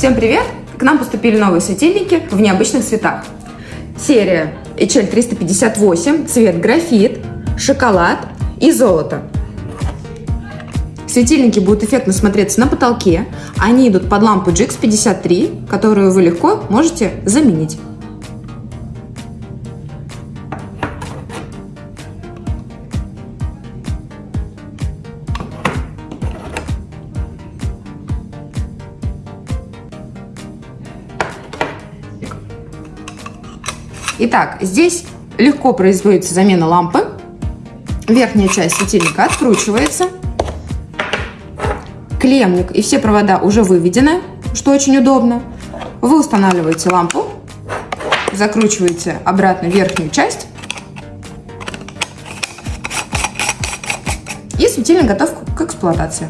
Всем привет! К нам поступили новые светильники в необычных цветах. Серия HL 358, цвет графит, шоколад и золото. Светильники будут эффектно смотреться на потолке. Они идут под лампу GX53, которую вы легко можете заменить. Итак, здесь легко производится замена лампы. Верхняя часть светильника откручивается. Клемник и все провода уже выведены, что очень удобно. Вы устанавливаете лампу, закручиваете обратно верхнюю часть. И светильник готов к эксплуатации.